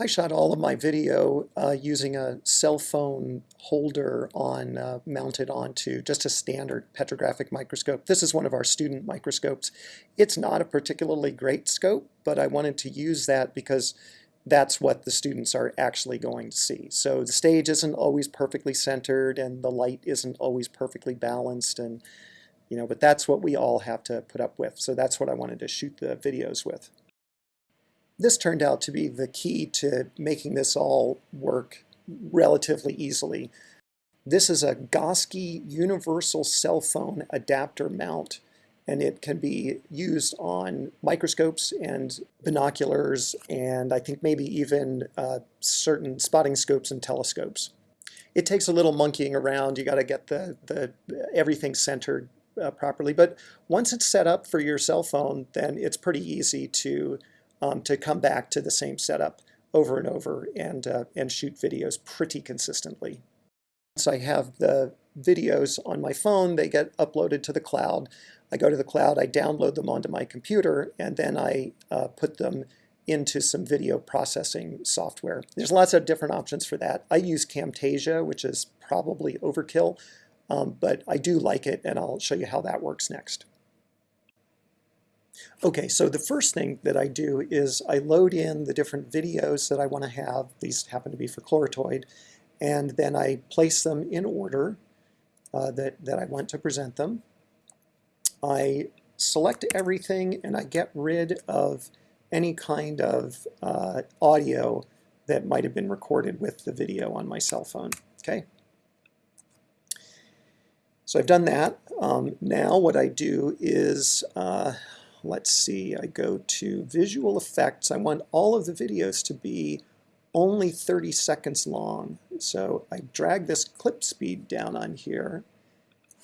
I shot all of my video uh, using a cell phone holder on uh, mounted onto just a standard petrographic microscope. This is one of our student microscopes. It's not a particularly great scope, but I wanted to use that because that's what the students are actually going to see. So the stage isn't always perfectly centered and the light isn't always perfectly balanced and you know, but that's what we all have to put up with. So that's what I wanted to shoot the videos with. This turned out to be the key to making this all work relatively easily. This is a Gosky universal cell phone adapter mount and it can be used on microscopes and binoculars and I think maybe even uh, certain spotting scopes and telescopes. It takes a little monkeying around. You got to get the, the everything centered uh, properly. But once it's set up for your cell phone, then it's pretty easy to um, to come back to the same setup over and over and, uh, and shoot videos pretty consistently. So I have the videos on my phone, they get uploaded to the cloud. I go to the cloud, I download them onto my computer, and then I uh, put them into some video processing software. There's lots of different options for that. I use Camtasia, which is probably overkill, um, but I do like it, and I'll show you how that works next. Okay, so the first thing that I do is I load in the different videos that I want to have. These happen to be for Chloritoid. And then I place them in order uh, that, that I want to present them. I select everything and I get rid of any kind of uh, audio that might have been recorded with the video on my cell phone. Okay. So I've done that. Um, now what I do is uh, let's see, I go to visual effects. I want all of the videos to be only 30 seconds long. So I drag this clip speed down on here.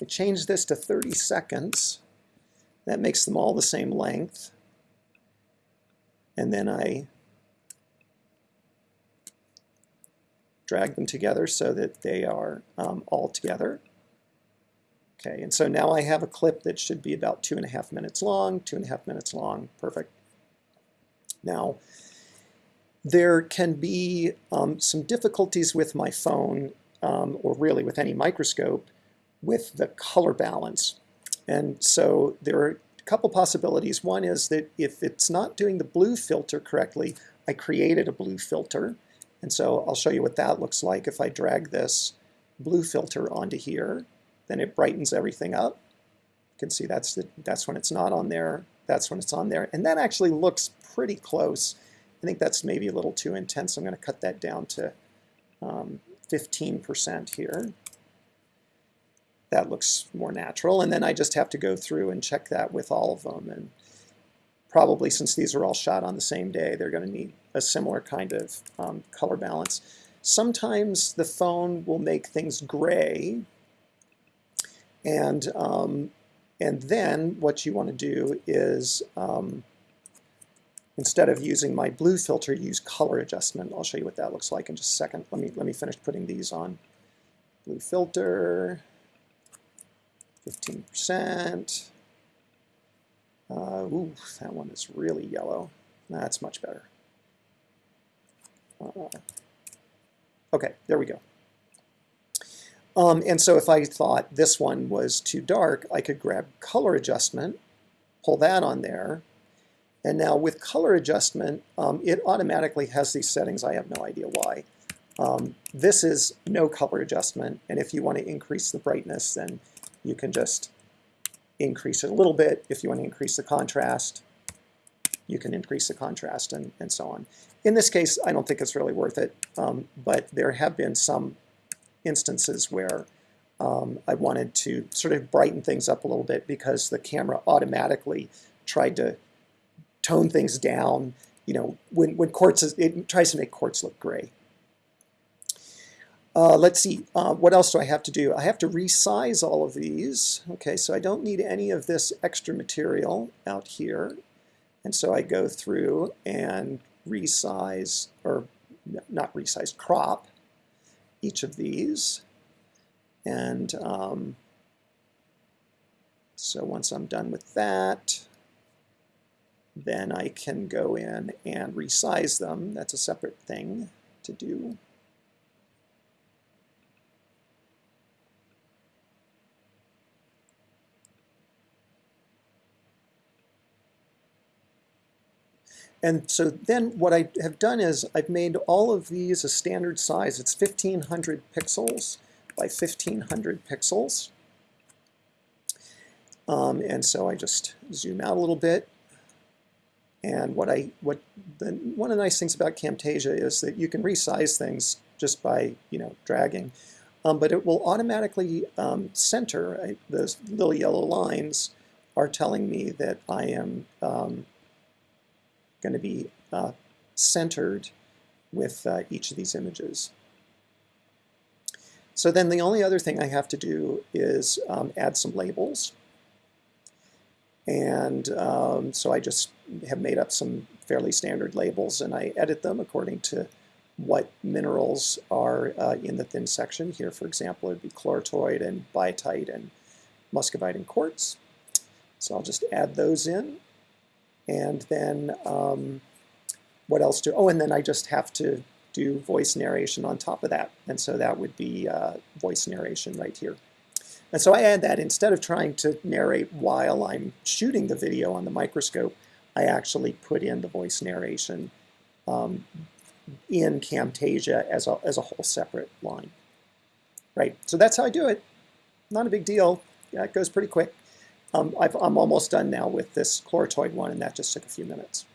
I change this to 30 seconds. That makes them all the same length. And then I drag them together so that they are um, all together. Okay, and so now I have a clip that should be about two and a half minutes long, two and a half minutes long, perfect. Now, there can be um, some difficulties with my phone, um, or really with any microscope, with the color balance. And so there are a couple possibilities. One is that if it's not doing the blue filter correctly, I created a blue filter. And so I'll show you what that looks like if I drag this blue filter onto here then it brightens everything up. You can see that's, the, that's when it's not on there, that's when it's on there. And that actually looks pretty close. I think that's maybe a little too intense. I'm going to cut that down to 15% um, here. That looks more natural. And then I just have to go through and check that with all of them. And probably since these are all shot on the same day, they're going to need a similar kind of um, color balance. Sometimes the phone will make things gray and, um, and then what you want to do is, um, instead of using my blue filter, use color adjustment. I'll show you what that looks like in just a second. Let me, let me finish putting these on. Blue filter, 15%. Uh, ooh, that one is really yellow. That's much better. Uh, okay, there we go. Um, and so if I thought this one was too dark, I could grab color adjustment, pull that on there, and now with color adjustment, um, it automatically has these settings. I have no idea why. Um, this is no color adjustment, and if you want to increase the brightness, then you can just increase it a little bit. If you want to increase the contrast, you can increase the contrast and, and so on. In this case, I don't think it's really worth it, um, but there have been some instances where um, I wanted to sort of brighten things up a little bit because the camera automatically tried to tone things down. You know, when, when quartz, is, it tries to make quartz look gray. Uh, let's see, uh, what else do I have to do? I have to resize all of these. Okay, so I don't need any of this extra material out here. And so I go through and resize, or not resize, crop each of these. And um, so once I'm done with that, then I can go in and resize them. That's a separate thing to do. And so then what I have done is I've made all of these a standard size. It's 1500 pixels by 1500 pixels. Um, and so I just zoom out a little bit. And what I what the one of the nice things about Camtasia is that you can resize things just by you know dragging, um, but it will automatically um, center. I, those little yellow lines are telling me that I am um, going to be uh, centered with uh, each of these images. So then the only other thing I have to do is um, add some labels. And um, so I just have made up some fairly standard labels and I edit them according to what minerals are uh, in the thin section. Here, for example, it would be chloritoid and biotite and muscovite and quartz. So I'll just add those in. And then um, what else do, oh, and then I just have to do voice narration on top of that. And so that would be uh, voice narration right here. And so I add that instead of trying to narrate while I'm shooting the video on the microscope, I actually put in the voice narration um, in Camtasia as a, as a whole separate line. Right, so that's how I do it. Not a big deal. Yeah, it goes pretty quick. Um, i am almost done now with this chloritoid one, and that just took a few minutes.